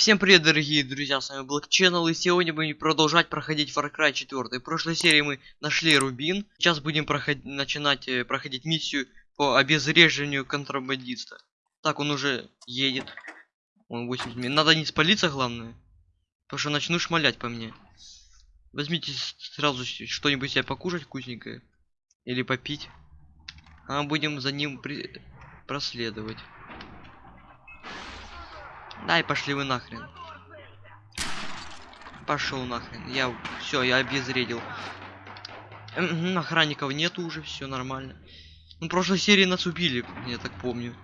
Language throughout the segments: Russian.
Всем привет, дорогие друзья, с вами Black и сегодня будем продолжать проходить Far Cry 4. В прошлой серии мы нашли Рубин, сейчас будем проходить, начинать э, проходить миссию по обезвреживанию контрабандиста. Так, он уже едет. Он 80 минут. Надо не спалиться, главное. Потому что начну шмалять по мне. Возьмите сразу что-нибудь себе покушать вкусненькое. Или попить. А будем за ним при- проследовать. Дай пошли вы нахрен. Пошел нахрен. Я все, я обезвредил. Мгм, Охранников нету уже, все нормально. Ну, в прошлой серии нас убили, я так помню.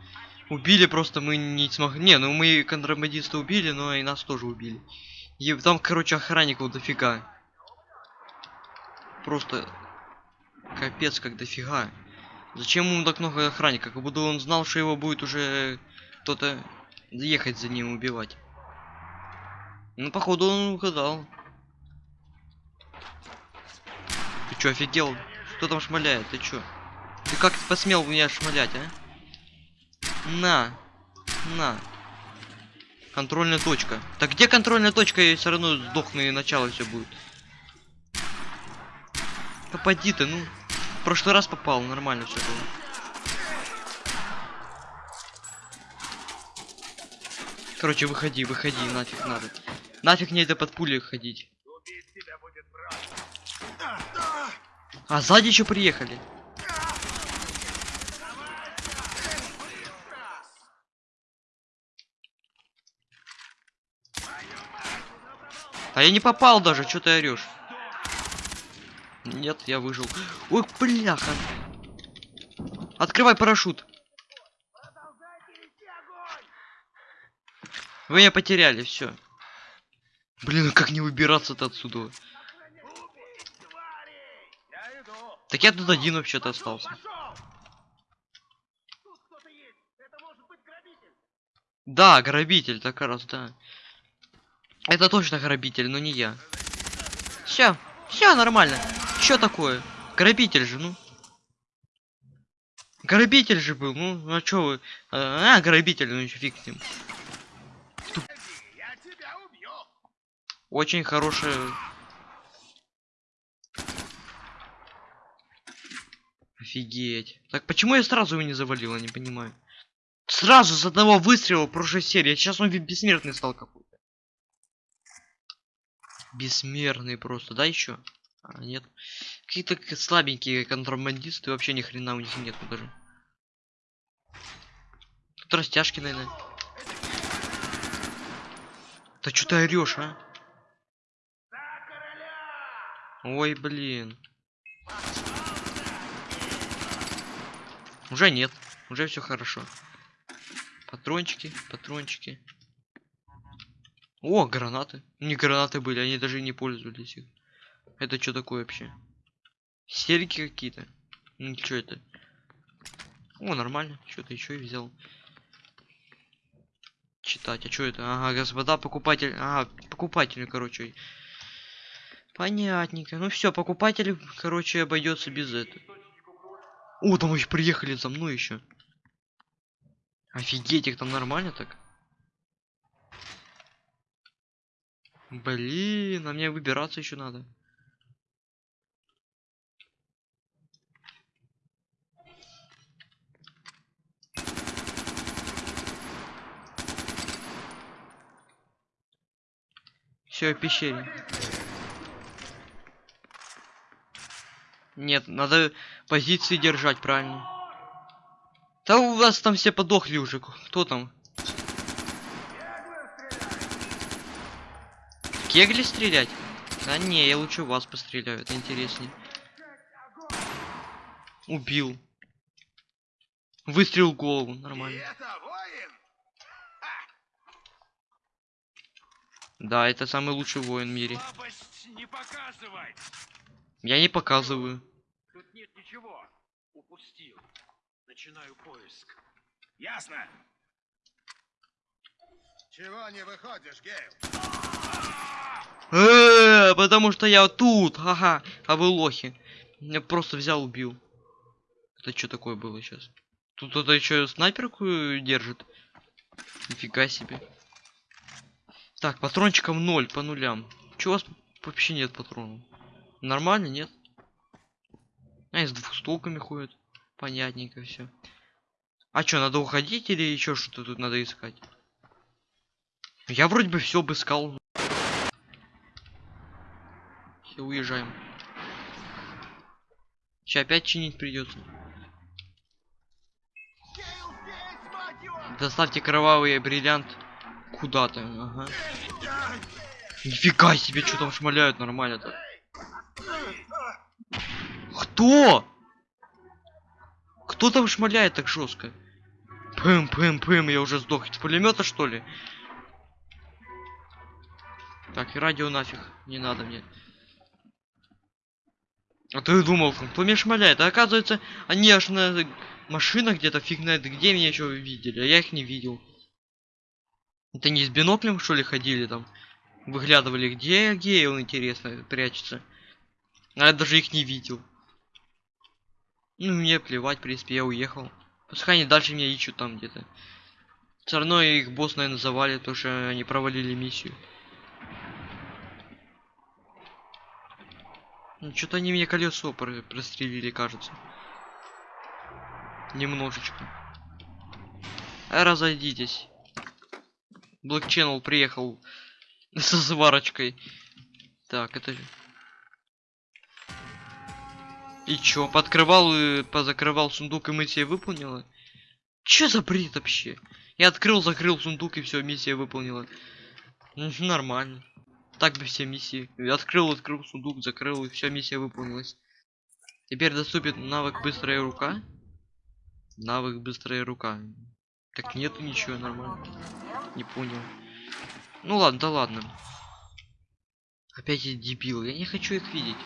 Убили просто мы не смогли. Не, ну мы контрабандиста убили, но и нас тоже убили. И там, короче, охранников дофига. Просто капец как дофига. Зачем ему так много охранников? Как будто он знал, что его будет уже кто-то ехать за ним убивать. Ну, походу, он угадал. Ты чё, офигел? Кто там шмаляет? Ты чё? Ты как посмел меня шмалять, а? На. На. Контрольная точка. Так где контрольная точка? Я все равно сдохну и начало все будет. Попади ты, ну. В прошлый раз попал, нормально все было. Короче, выходи, выходи, нафиг надо. Нафиг мне это под пули ходить. А сзади еще приехали. А я не попал даже, что ты орешь? Нет, я выжил. Ой, бляха. Открывай парашют. Вы меня потеряли, все. Блин, а как не выбираться-то отсюда? Так я тут один вообще-то остался. Да, грабитель, так раз, да. Это точно грабитель, но не я. Все, все нормально. Что такое? Грабитель же, ну. Грабитель же был, ну, а чё вы? А, грабитель, ну фиг с ним. Очень хорошая... Офигеть. Так почему я сразу его не завалил, я не понимаю. Сразу с одного выстрела в прошлой серии. Сейчас он бессмертный стал какой-то. Бессмертный просто, да еще? А, нет. Какие-то слабенькие контрабандисты, вообще ни хрена у них нету даже. Тут растяжки, наверное. Да что ты орешь, а? Ой, блин. Уже нет. Уже все хорошо. Патрончики, патрончики. О, гранаты. Не гранаты были, они даже не пользовались их. Это что такое вообще? Серьги какие-то. Ну, что это? О, нормально. Что-то еще и взял. Читать. А что это? Ага, господа покупатель. Ага, покупатель, короче. Понятненько. Ну все, покупатель, короче, обойдется без этого. О, там еще приехали за мной еще. Офигеть, их там нормально так. Блин, а мне выбираться еще надо. Все, пещере. Нет, надо позиции держать правильно. Да у вас там все подохли уже. Кто там? Кегли стрелять? Да не, я лучше вас постреляю, это интереснее. Убил. Выстрел в голову, нормально. Да, это самый лучший воин в мире. Не! Я не показываю. Нет ничего. Упустил. Начинаю поиск. Ясно? Чего не выходишь, Гейл? Э, потому что я тут, ага, а вы лохи. Я просто взял, убил. Это что такое было сейчас? Тут кто-то еще снайперку держит. Нифига себе. Так, патрончиков ноль по нулям. Чего у вас вообще нет патронов? Нормально, нет? А, с двухстволками ходят. Понятненько все. А что, надо уходить или еще что-то тут надо искать? Я вроде бы все обыскал. Все, уезжаем. Сейчас опять чинить придется. Доставьте кровавый бриллиант куда-то. Ага. Нифига себе, что там шмаляют нормально так. Кто? Кто там шмаляет так жестко? Пым, пым, пым, я уже сдох. С пулемета что ли? Так, и радио нафиг. Не надо мне. А ты думал, кто меня шмаляет? А оказывается, они аж на машинах где-то фиг знает где меня еще видели, а я их не видел. Это не с биноклем что ли ходили там? Выглядывали, где Гейл, интересно, прячется. А я даже их не видел. Ну, мне плевать, в принципе, я уехал. Пускай они дальше меня ищут там где-то. Все равно их босс, наверное, завалит, потому что они провалили миссию. Ну, что-то они мне колесо про прострелили, кажется. Немножечко. А разойдитесь. Black приехал со сварочкой. Так, это... И чё, подкрывал и позакрывал сундук и миссия выполнила? Чё за бред вообще? Я открыл, закрыл сундук и все, миссия выполнила. М, Нормально. Так бы все миссии. Я Открыл, открыл сундук, закрыл и все, миссия выполнилась. Теперь доступит навык быстрая рука. Навык быстрая рука. Так нету ничего нормально. Не понял. Ну ладно, да ладно. Опять эти дебилы. Я не хочу их видеть.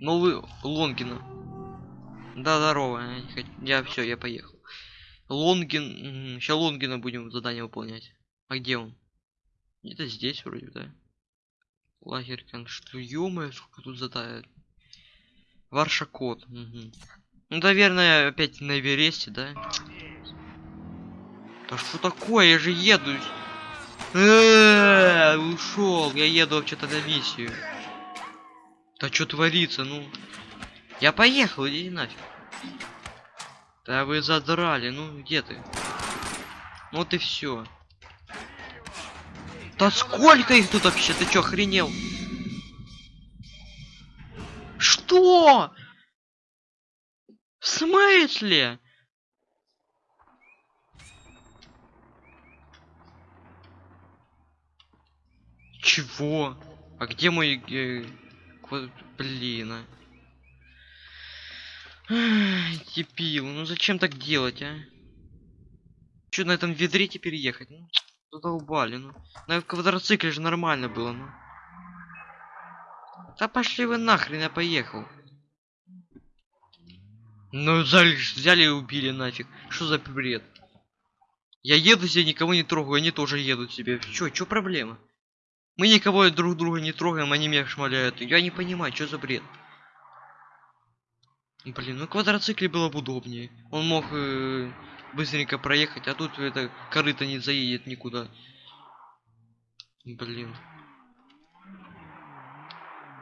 Новый Лонгина. Да, здорово. Я, все, я поехал. Лонгин. Сейчас Лонгина будем задание выполнять. А где он? Это здесь вроде, да? Лагерь что ё сколько тут задает. Варша код. Мгм. Ну, наверное, опять на Эвересте, да? Да что такое? Я же еду. Ушел. Я еду вообще-то на миссию. Да что творится, ну? Я поехал, иди нафиг. Да вы задрали, ну где ты? Ну вот и все. Да сколько их тут вообще? Ты чё, охренел? Что? В смысле? Чего? А где мой... э, квад- Блин, а. Ай, Дебил, ну зачем так делать, а? Че на этом ведре теперь ехать? Ну, задолбали, ну. На квадроцикле же нормально было, ну. Да пошли вы нахрен, я поехал. Ну, взяли, взяли и убили нафиг. Что за бред? Я еду себе, никого не трогаю, они тоже едут себе. Чё, чё проблема? Мы никого друг друга не трогаем, они меня шмаляют. Я не понимаю, что за бред. Блин, ну квадроцикле было бы удобнее. Он мог э, быстренько проехать, а тут это корыто не заедет никуда. Блин.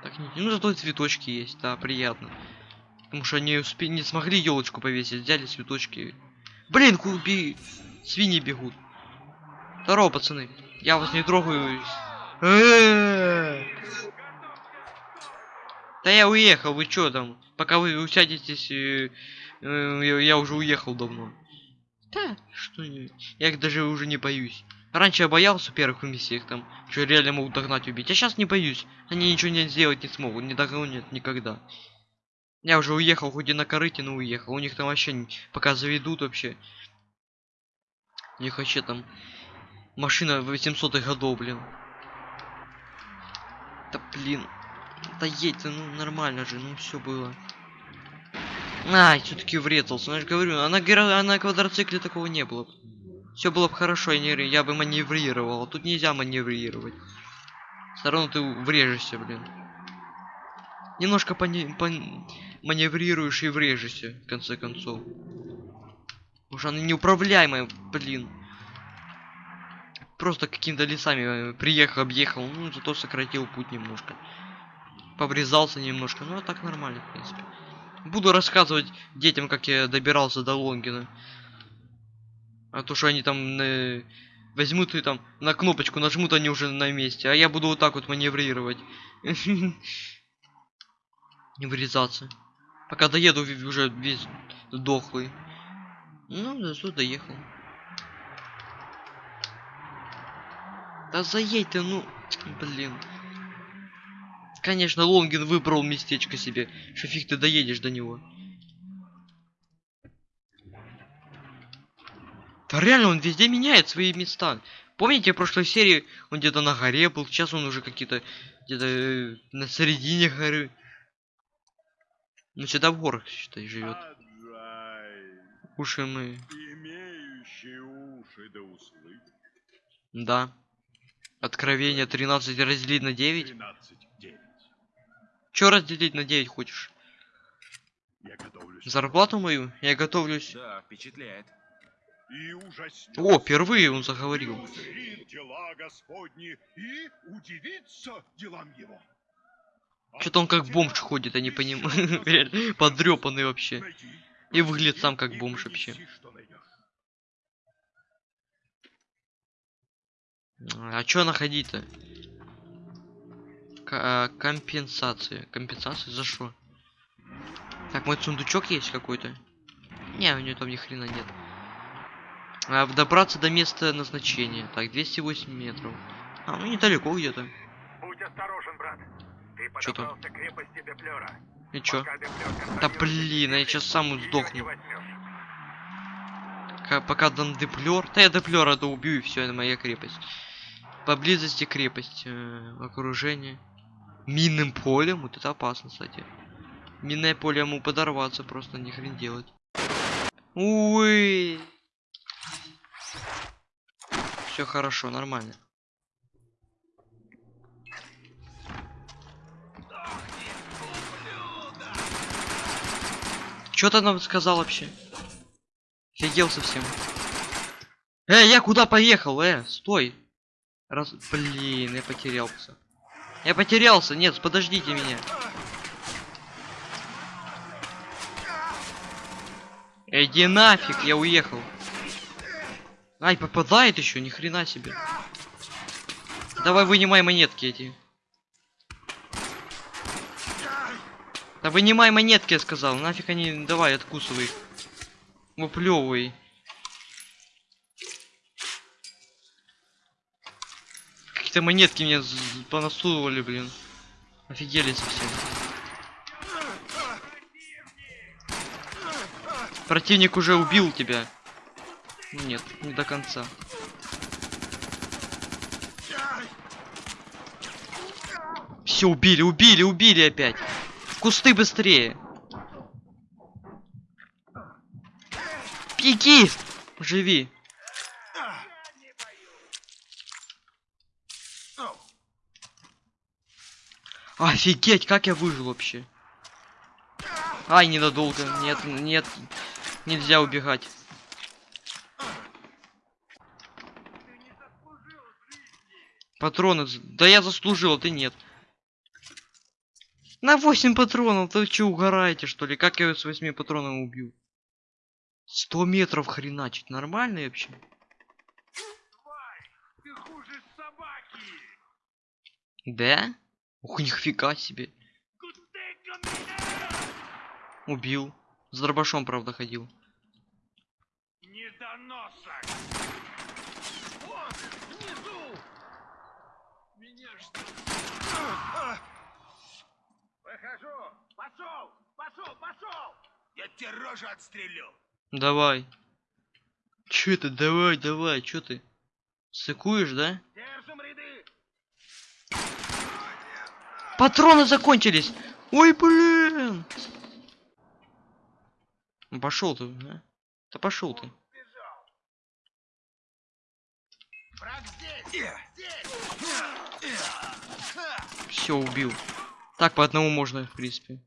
Так, не, ну зато цветочки есть, да, приятно. Потому что они успе не смогли елочку повесить, взяли цветочки. Блин, куби, свиньи бегут. Здорово, пацаны. Я вас не трогаю. Э-э-э. Да я уехал, вы чё там? Пока вы усядетесь, э, э, я, я уже уехал давно. Да, что не... Я их даже уже не боюсь. Раньше я боялся первых миссиях там, что реально могут догнать убить. А сейчас не боюсь. Они ничего не сделать не смогут, не догонят никогда. Я уже уехал, хоть и на корыте, но уехал. У них там вообще пока заведут вообще. У них вообще там машина 800 годов, блин. Да блин. Да едь ну нормально же, ну все было. Ай, все-таки врезался. Ну, я же говорю, а на, а на квадроцикле такого не было. Все было бы хорошо, я, не, я бы маневрировал. А тут нельзя маневрировать. Все равно ты врежешься, блин. Немножко пони- пон- маневрируешь и врежешься, в конце концов. Уж она неуправляемая, блин. Просто какими-то лесами э, приехал, объехал, ну, зато сократил путь немножко. Поврезался немножко, ну, а так нормально, в принципе. Буду рассказывать детям, как я добирался до Лонгина. А то, что они там э, возьмут и там на кнопочку нажмут, они уже на месте. А я буду вот так вот маневрировать. Не вырезаться. Пока доеду уже весь дохлый. Ну, зато доехал. Да заедь ты, ну, блин. Конечно, Лонгин выбрал местечко себе. Что фиг ты доедешь до него. Да реально, он везде меняет свои места. Помните, в прошлой серии он где-то на горе был, сейчас он уже какие-то где-то э, на середине горы. Ну, сюда в горах, считай, живет. Уши мы. имеющие уши да услышат. Да. Откровение 13 разделить на 9. 13 9. Чё разделить на 9 хочешь? Я готовлюсь. Зарплату мою? Я готовлюсь. Да, впечатляет. И ужаснется. О, впервые он заговорил. Дела Господни и удивится делам его. Что-то он как бомж ходит, я не понимаю. Реально, Подрёпанный вообще. И выглядит сам как бомж вообще. А чё находить-то? К- а, компенсация. Компенсация за что? Так, мой сундучок есть какой-то? Не, у него там ни хрена нет. А, добраться до места назначения. Так, 208 метров. А, ну недалеко где-то. Будь осторожен, брат. Ты Чё там? подобрался к крепости Деплера. И чё? Да блин, я крепость, сейчас сам сдохну. Пока дам деплер. Да я деплера то убью и все, это моя крепость. Поблизости крепость. э, окружение. Минным полем. Вот это опасно, кстати. Минное поле ему подорваться, просто ни хрен делать. Уй. Все хорошо, нормально. Что ты нам сказал вообще? Офигел совсем. Э, я куда поехал? Э, стой. Раз... Блин, я потерялся. Я потерялся. Нет, подождите меня. Иди нафиг, я уехал. Ай, попадает еще, ни хрена себе. Давай вынимай монетки эти. Да вынимай монетки, я сказал. Нафиг они, давай, откусывай их. Выплевывай. Какие-то монетки мне понасовывали, блин. Офигели совсем. Противник уже убил тебя. Нет, не до конца. Все, убили, убили, убили опять. В кусты быстрее. Беги! Живи. Офигеть, как я выжил вообще. Ай, ненадолго. Нет, нет. Нельзя убегать. Патроны. Да я заслужил, а ты нет. На 8 патронов, ты че угораете что ли? Как я его с 8 патронами убью? 100 метров хреначить, нормально вообще? Да? Ух, нифига себе. Убил. С дробашом, правда, ходил. Пошел! Пошел! Пошел! Я тебе рожу отстрелю! Давай. Чё это? Давай, давай, чё ты? Сыкуешь, да? Держим ряды! Патроны закончились! Ой, блин! Пошел ты, а? Да пошел ты. Здесь! Все, убил. Так по одному можно, в принципе.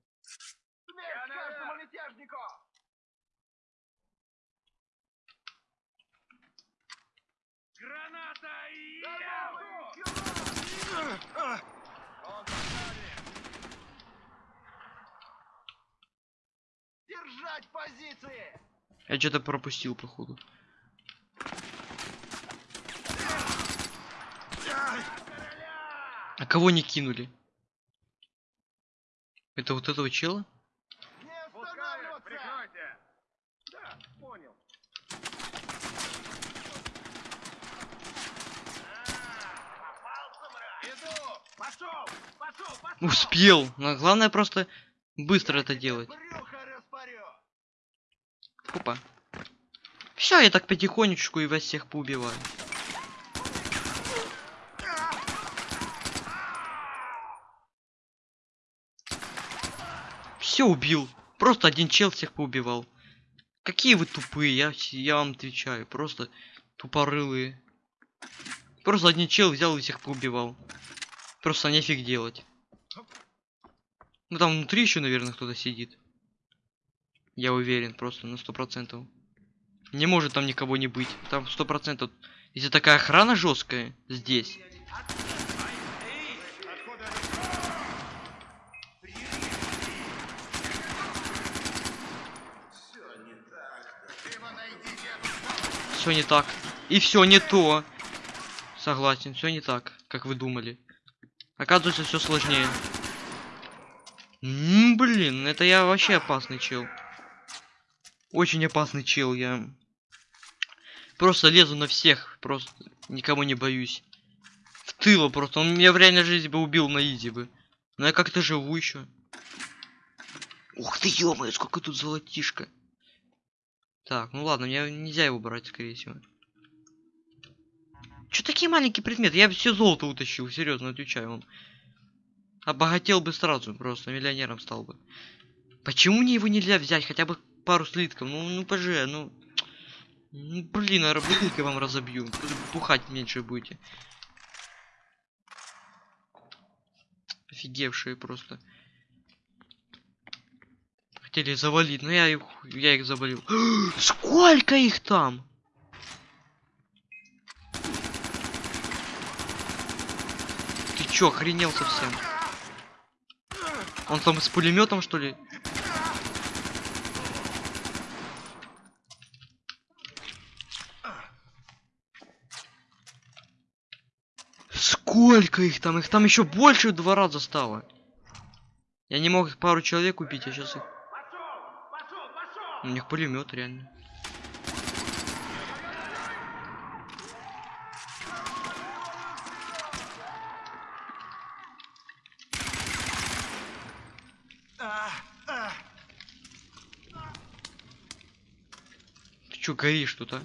Держать позиции! Я что-то пропустил, походу. А кого не кинули? Это вот этого чела? Не останавливаться! Прикройте! Да, понял. Иду! Пошел! Пошел! Пошел! Успел. Но главное просто быстро это делать. Опа. Все, я так потихонечку и вас всех поубиваю. Все убил. Просто один чел всех поубивал. Какие вы тупые, я, я вам отвечаю. Просто тупорылые. Просто один чел взял и всех поубивал. Просто нефиг делать. Ну там внутри еще, наверное, кто-то сидит. Я уверен, просто на сто процентов. Не может там никого не быть. Там сто процентов. Если такая охрана жесткая здесь. Все не так. И все не то. Согласен, все не так, как вы думали. Оказывается, все сложнее. М, блин, это я вообще опасный чел. Очень опасный чел, я просто лезу на всех, просто никому не боюсь. В тыло просто, он меня в реальной жизни бы убил на изи бы. Но я как-то живу еще. Ух ты, ё сколько тут золотишко. Так, ну ладно, мне нельзя его брать, скорее всего. Чё такие маленькие предметы? Я бы все золото утащил, серьезно отвечаю вам. Обогател бы сразу, просто миллионером стал бы. Почему мне его нельзя взять? Хотя бы пару слитков. Ну, ну поже, ну. Ну, блин, а бутылки вам разобью. Бухать меньше будете. Офигевшие просто. Хотели завалить, но я их, я их завалил. Сколько их там? Ты чё, охренел совсем? Он там с пулеметом что ли? Сколько их там? Их там еще больше в два раза стало. Я не мог их пару человек убить, а сейчас их. У них пулемет реально. Ты чё горишь тут, а?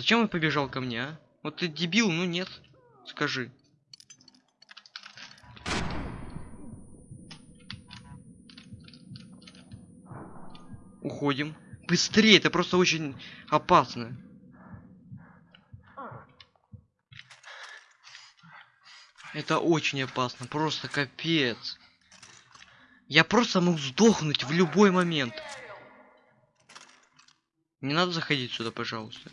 Зачем он побежал ко мне, а? Вот ты дебил, ну нет. Скажи. Уходим. Быстрее, это просто очень опасно. Это очень опасно, просто капец. Я просто мог сдохнуть в любой момент. Не надо заходить сюда, пожалуйста.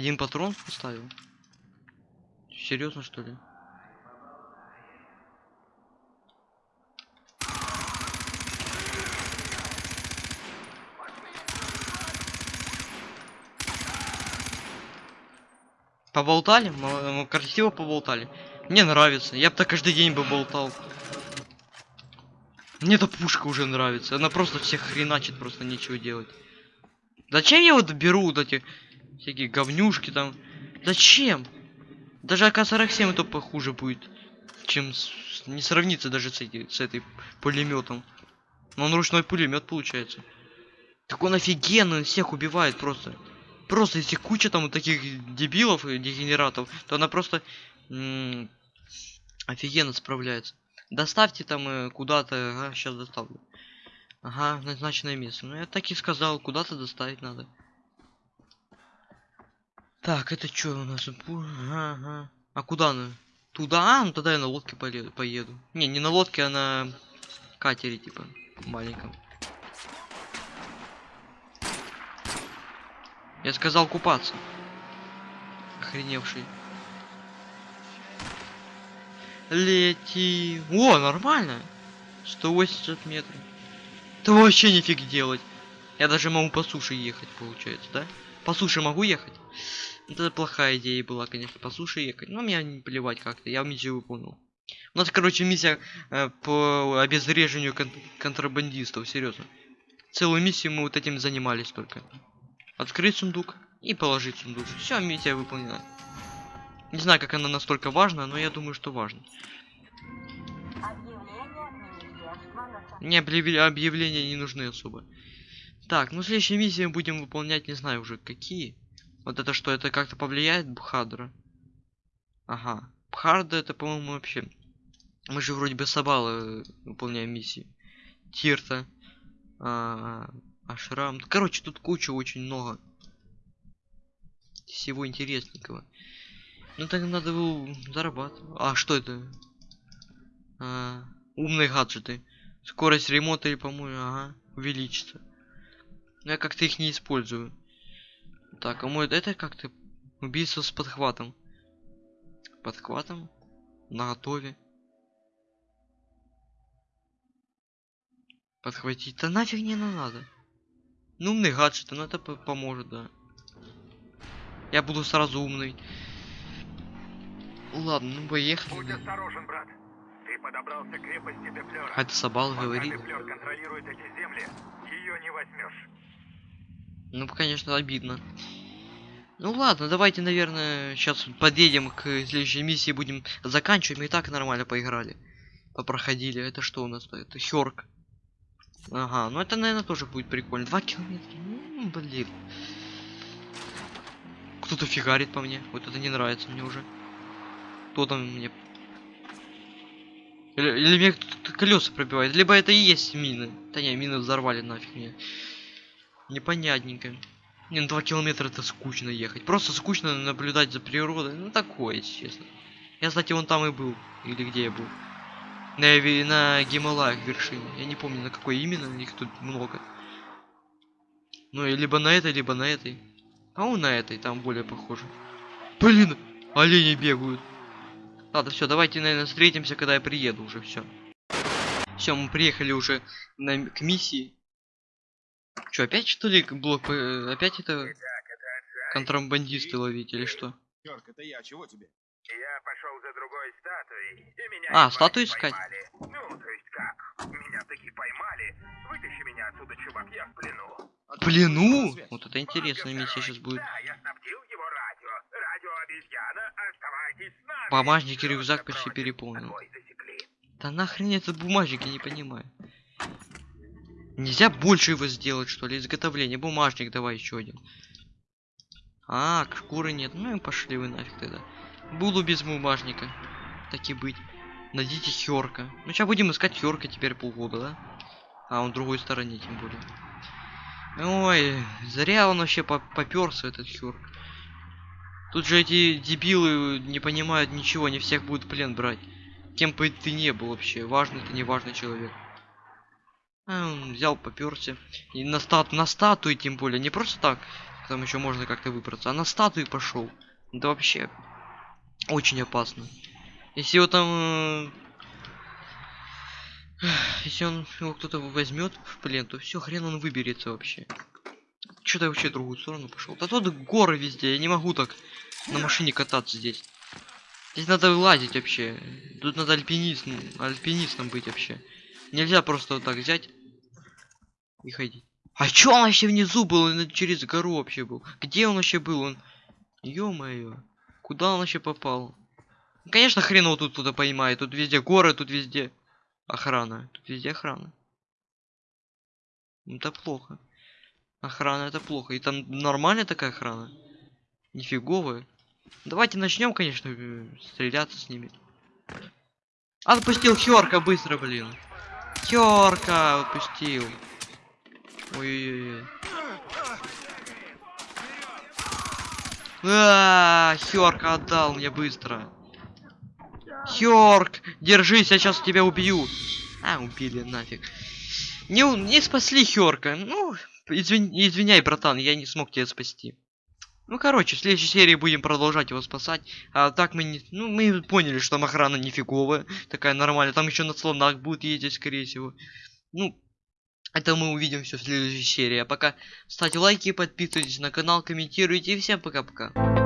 Один патрон поставил? Серьезно что ли? Поболтали? М- м- Красиво поболтали. Мне нравится. Я бы так каждый день бы болтал. Мне эта пушка уже нравится. Она просто всех хреначит, просто нечего делать. Зачем я вот беру вот эти всякие говнюшки там? Зачем? Даже АК-47 это похуже будет, чем с- не сравнится даже с, эти, с этой пулеметом. Но он ручной пулемет получается. Так он офигенный, он всех убивает просто. Просто если куча там вот таких дебилов и дегенератов, то она просто офигенно справляется. Доставьте там э, куда-то, ага, сейчас доставлю. Ага, назначенное место. Ну я так и сказал, куда-то доставить надо. Так, это что у нас? Ага. А куда она? Туда? А, ну тогда я на лодке поле- поеду. Не, не на лодке, а на катере, типа, маленьком. Я сказал купаться. Охреневший. Лети. О, нормально. 180 метров. Это вообще нифиг делать. Я даже могу по суше ехать, получается, да? По суше могу ехать? Это плохая идея была, конечно, по суше ехать. Но мне не плевать как-то, я миссию выполнил. У нас, короче, миссия э, по обезвреживанию кон- контрабандистов, серьезно. Целую миссию мы вот этим занимались только. Открыть сундук и положить сундук. Все, миссия выполнена. Не знаю, как она настолько важна, но я думаю, что важно. Мне объявления не нужны особо. Так, ну следующие миссии мы будем выполнять, не знаю уже какие. Вот это что, это как-то повлияет Бхадра? Ага. Бхарда это, по-моему, вообще. Мы же вроде бы Сабала выполняем миссии. Тирта. А, Ашрам. Короче, тут куча очень много. Всего интересненького. Ну так надо было зарабатывать. А что это? А, умные гаджеты. Скорость ремонта по-моему, ага, увеличится. Но я как-то их не использую. Так, а мой это как-то убийство с подхватом. Подхватом? На готове. Подхватить. Да нафиг не надо. Ну, умный гаджет, ну это по- поможет, да. Я буду сразу умный. Ладно, ну поехали. Будь осторожен, брат. Ты подобрался к крепости Деплера. А это Пока говорит. Деплер контролирует эти земли, ее не возьмешь. Ну, конечно, обидно. Ну ладно, давайте, наверное, сейчас подъедем к следующей миссии, будем заканчивать. Мы и так нормально поиграли. Попроходили. Это что у нас? Это Хёрк. Ага, ну это, наверное, тоже будет прикольно. Два километра. М, блин. Кто-то фигарит по мне. Вот это не нравится мне уже. Кто там мне... Или, или мне кто-то колеса пробивает. Либо это и есть мины. Да не, мины взорвали нафиг мне. Непонятненько. Не, ну 2 километра это скучно ехать. Просто скучно наблюдать за природой. Ну такое, честно. Я, кстати, вон там и был. Или где я был. На, на Гималаях вершине. Я не помню на какой именно, их тут много. Ну и либо на этой, либо на этой. А он на этой, там более похоже. Блин, олени бегают. Ладно, все, давайте, наверное, встретимся, когда я приеду уже, все. Все, мы приехали уже на, к миссии. Че, опять что ли блок... э, Опять это контрабандисты ловить или что? Йорк, это я, чего тебе? Я пошел за другой статуей, и меня А, статую искать? поймали. Ну, то есть как? Меня таки поймали. Вытащи меня отсюда, чувак, я в плену. А В плену? Вот это интересная миссия сейчас будет. Да, я снабдил его радио. Радио обезьяна, оставайтесь с нами. Бумажник и Просто рюкзак почти переполнен. Засекли. Да нахрен это бумажник, я не понимаю. Нельзя больше его сделать, что ли? Изготовление. Бумажник давай еще один. А, шкуры нет. Ну и пошли вы нафиг тогда. Буду без бумажника. Так и быть. Найдите Хёрка. Ну сейчас будем искать Хёрка теперь полгода, да? А он в другой стороне, тем более. Ой, зря он вообще по попёрся, этот Хёрк. Тут же эти дебилы не понимают ничего, не всех будут плен брать. Кем бы ты не был вообще, важный ты не важный человек. А, взял, попёрся. И на, стат на статуи тем более, не просто так, там еще можно как-то выбраться, а на статуи пошел. Да вообще, очень опасно. Если его там... э, Если он его кто-то возьмет в плен, то все, хрен он выберется вообще. Что-то вообще в другую сторону пошел. Да тут горы везде, я не могу так на машине кататься здесь. Здесь надо лазить вообще. Тут надо альпинистом, альпинистом быть вообще. Нельзя просто вот так взять и ходить. А чё он вообще внизу был? Он через гору вообще был. Где он вообще был? Он... Ё-моё. Куда он вообще попал? Конечно, хрен его тут туда поймает. Тут везде горы, тут везде охрана. Тут везде охрана. Ну, Это плохо. Охрана это плохо. И там нормальная такая охрана. Нифиговая. Давайте начнем, конечно, э, стреляться с ними. Отпустил Хёрка быстро, блин. Хёрка отпустил. Ой-ой-ой. А, Хёрк отдал мне быстро. Хёрк, держись, я сейчас тебя убью. А, убили нафиг. Не, не спасли Хёрка. Ну, извин- извиняй, братан, я не смог тебя спасти. Ну, короче, в следующей серии будем продолжать его спасать. А так мы не... Ну, мы поняли, что там охрана нифиговая. Такая нормальная. Там еще на слонах будут ездить, скорее всего. Ну, это мы увидим все в следующей серии. А пока ставьте лайки, подписывайтесь на канал, комментируйте. И всем пока-пока.